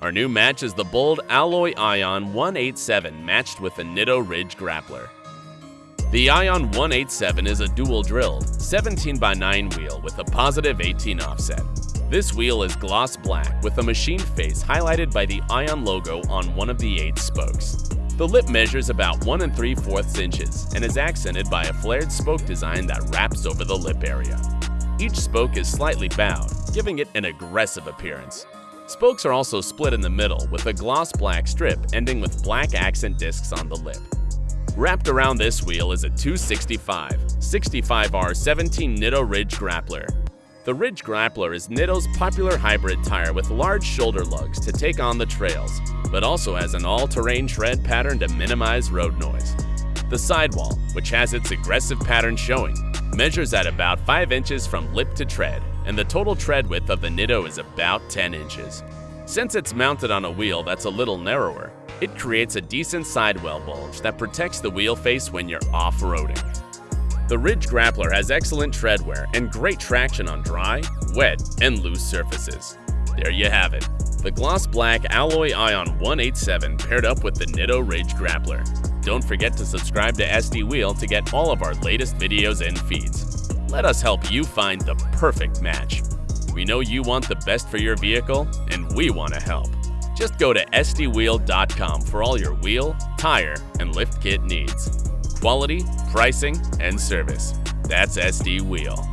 Our new match is the bold Alloy Ion 187 matched with the Nitto Ridge Grappler. The Ion 187 is a dual drilled 17 x 9 wheel with a positive 18 offset. This wheel is gloss black with a machined face highlighted by the Ion logo on one of the eight spokes. The lip measures about 1 and 3 fourths inches and is accented by a flared spoke design that wraps over the lip area. Each spoke is slightly bowed, giving it an aggressive appearance. Spokes are also split in the middle with a gloss black strip ending with black accent discs on the lip. Wrapped around this wheel is a 265 65R 17 Nitto Ridge Grappler. The Ridge Grappler is Nitto's popular hybrid tire with large shoulder lugs to take on the trails, but also has an all-terrain tread pattern to minimize road noise. The sidewall, which has its aggressive pattern showing, measures at about 5 inches from lip to tread and the total tread width of the Nitto is about 10 inches. Since it's mounted on a wheel that's a little narrower, it creates a decent sidewall bulge that protects the wheel face when you're off-roading. The Ridge Grappler has excellent tread wear and great traction on dry, wet, and loose surfaces. There you have it, the gloss black Alloy Ion 187 paired up with the Nitto Ridge Grappler. Don't forget to subscribe to SD Wheel to get all of our latest videos and feeds. Let us help you find the perfect match. We know you want the best for your vehicle, and we want to help. Just go to sdwheel.com for all your wheel, tire, and lift kit needs. Quality, pricing, and service. That's SD Wheel.